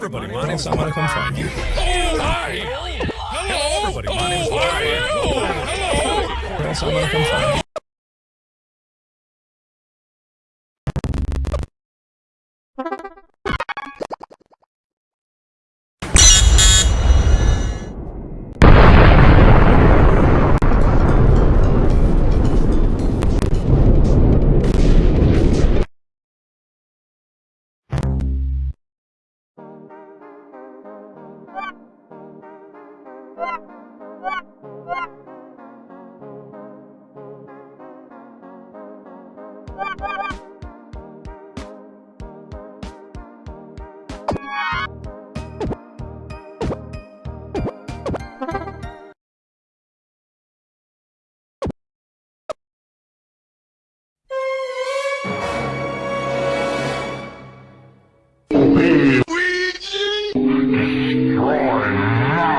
everybody. My name's I'm gonna come find you. Oh, hi. Everybody, my name's how are you? Hello. Gonna come find you. One.